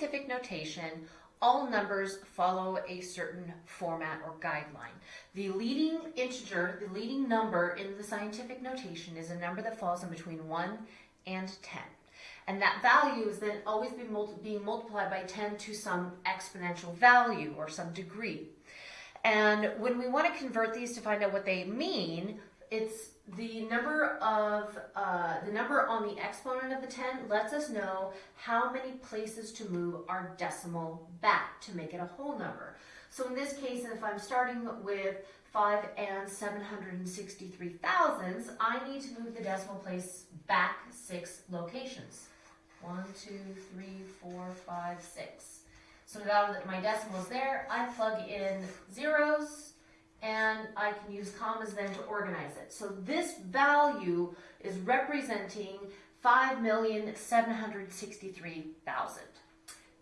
scientific notation, all numbers follow a certain format or guideline. The leading integer, the leading number in the scientific notation is a number that falls in between 1 and 10. And that value is then always being, being multiplied by 10 to some exponential value or some degree. And when we want to convert these to find out what they mean, it's the number of uh, the number on the exponent of the 10 lets us know how many places to move our decimal back to make it a whole number. So in this case, if I'm starting with 5 and 763 thousandths, I need to move the decimal place back six locations. One, two, three, four, five, six. So now that my decimal is there, I plug in zeros, and I can use commas then to organize it. So this value is representing 5,763,000.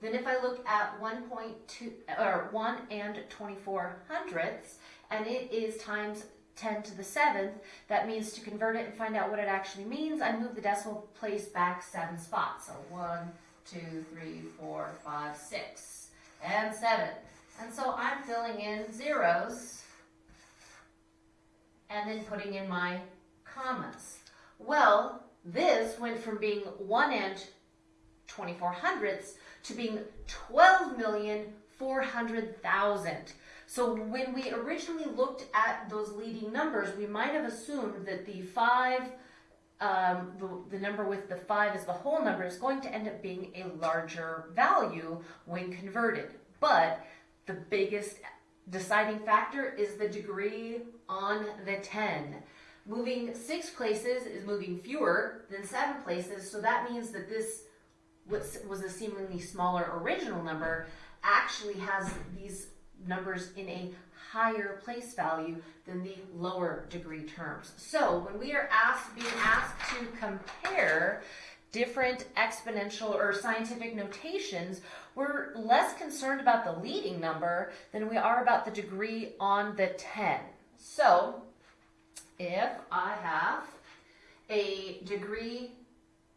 Then if I look at 1.2 or 1 and 24 hundredths and it is times 10 to the 7th, that means to convert it and find out what it actually means, I move the decimal place back 7 spots. So 1, 2, 3, 4, 5, 6, and 7. And so I'm filling in zeros and then putting in my commas. Well, this went from being 1 and 24 hundredths to being 12,400,000. So when we originally looked at those leading numbers, we might have assumed that the 5, um, the, the number with the 5 as the whole number is going to end up being a larger value when converted. But the biggest deciding factor is the degree on the 10. Moving six places is moving fewer than seven places, so that means that this was a seemingly smaller original number actually has these numbers in a higher place value than the lower degree terms. So when we are asked, being asked to compare different exponential or scientific notations, we're less concerned about the leading number than we are about the degree on the 10. So if I have a degree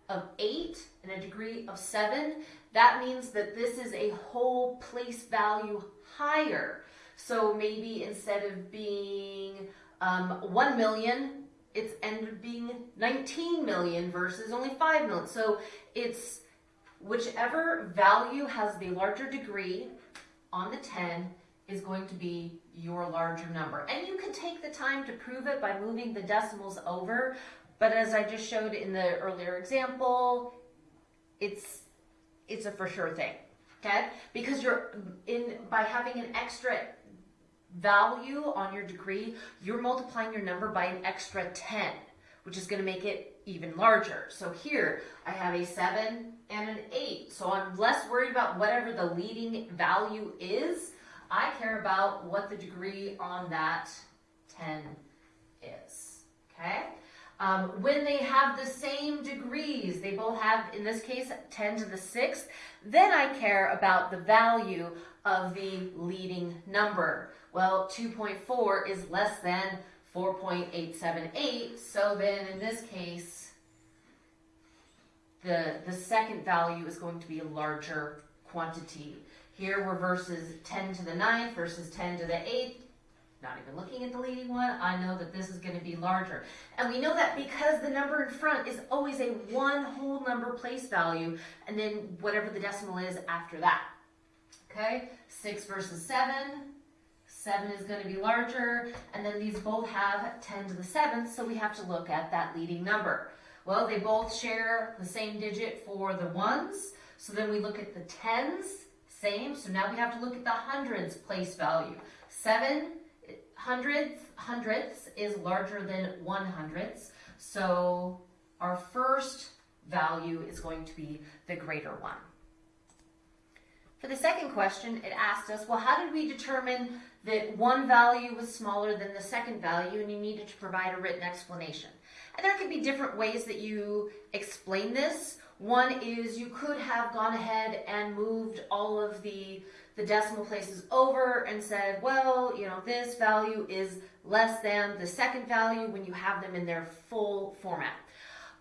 of 8 and a degree of 7, that means that this is a whole place value higher. So maybe instead of being um, 1 million, it's ended up being 19 million versus only 5 million. So it's whichever value has the larger degree on the 10 is going to be your larger number. And you can take the time to prove it by moving the decimals over, but as I just showed in the earlier example, it's it's a for sure thing, okay? Because you're in by having an extra value on your degree, you're multiplying your number by an extra 10, which is going to make it even larger. So here I have a 7 and an 8. So I'm less worried about whatever the leading value is. I care about what the degree on that 10 is. Okay? Um, when they have the same degrees, they both have, in this case, 10 to the 6th, then I care about the value of the leading number. Well, 2.4 is less than 4.878, so then in this case, the, the second value is going to be a larger quantity. Here we're versus 10 to the 9th versus 10 to the 8th not even looking at the leading one, I know that this is going to be larger. And we know that because the number in front is always a one whole number place value, and then whatever the decimal is after that. Okay, 6 versus 7. 7 is going to be larger, and then these both have 10 to the 7th, so we have to look at that leading number. Well, they both share the same digit for the ones, so then we look at the tens, same, so now we have to look at the hundreds place value. 7 hundredths, hundredths is larger than one hundredths. So our first value is going to be the greater one. For the second question, it asked us, well, how did we determine that one value was smaller than the second value and you needed to provide a written explanation? And there could be different ways that you explain this. One is you could have gone ahead and moved all of the the decimal places over and said, well, you know, this value is less than the second value when you have them in their full format.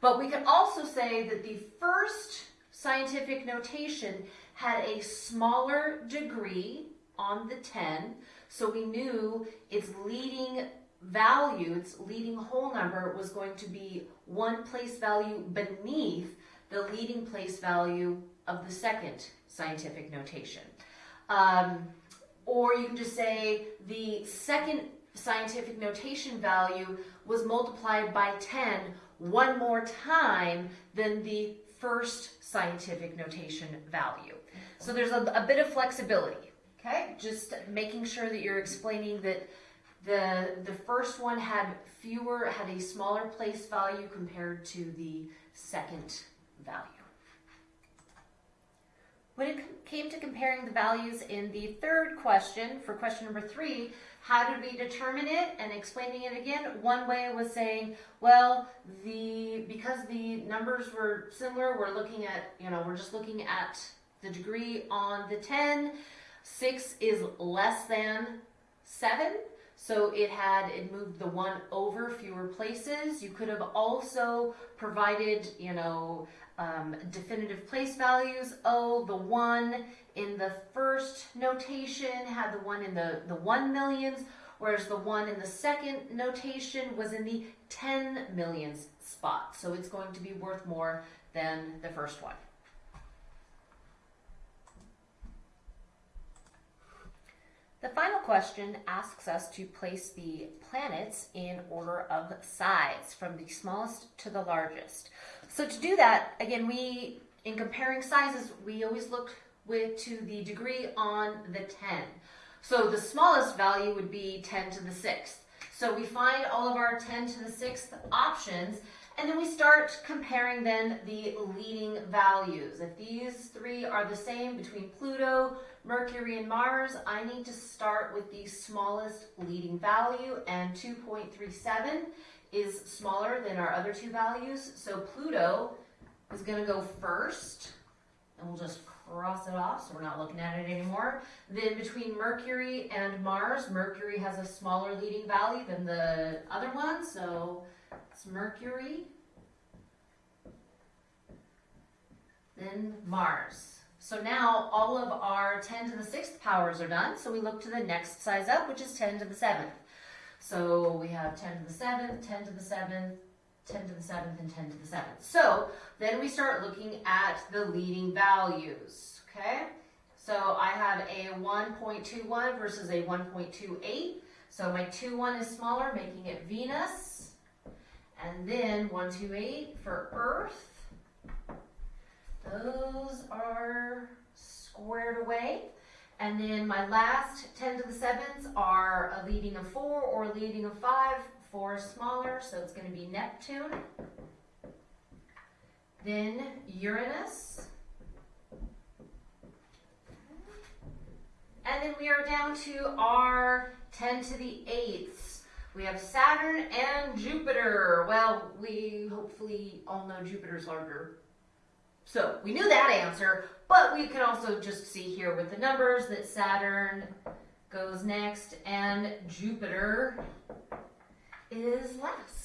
But we could also say that the first scientific notation had a smaller degree on the 10, so we knew its leading value, its leading whole number was going to be one place value beneath the leading place value of the second scientific notation. Um, or you can just say the second scientific notation value was multiplied by 10 one more time than the first scientific notation value. So there's a, a bit of flexibility, okay? Just making sure that you're explaining that the, the first one had fewer, had a smaller place value compared to the second value. When it came to comparing the values in the third question, for question number three, how did we determine it and explaining it again? One way was saying, well, the because the numbers were similar, we're looking at, you know, we're just looking at the degree on the 10. 6 is less than 7. So it had, it moved the one over fewer places. You could have also provided, you know, um, definitive place values. Oh, the one in the first notation had the one in the, the one millions, whereas the one in the second notation was in the 10 millions spot. So it's going to be worth more than the first one. The final question asks us to place the planets in order of size from the smallest to the largest. So to do that, again, we, in comparing sizes, we always look with to the degree on the 10. So the smallest value would be 10 to the 6th. So we find all of our 10 to the 6th options and then we start comparing then the leading values. If these three are the same between Pluto, Mercury, and Mars, I need to start with the smallest leading value, and 2.37 is smaller than our other two values. So Pluto is going to go first, and we'll just cross it off so we're not looking at it anymore. Then between Mercury and Mars, Mercury has a smaller leading value than the other one, so it's Mercury, then Mars. So now all of our 10 to the 6th powers are done, so we look to the next size up, which is 10 to the 7th. So we have 10 to the 7th, 10 to the 7th, 10 to the 7th, and 10 to the 7th. So then we start looking at the leading values, okay? So I have a 1.21 versus a 1.28. So my 2-1 is smaller, making it Venus. And then 128 for Earth. Those are squared away. And then my last 10 to the 7s are a leading of 4 or a leading of 5. 4 is smaller, so it's going to be Neptune. Then Uranus. And then we are down to our 10 to the 8th. We have Saturn and Jupiter. Well, we hopefully all know Jupiter's larger. So we knew that answer, but we can also just see here with the numbers that Saturn goes next and Jupiter is last.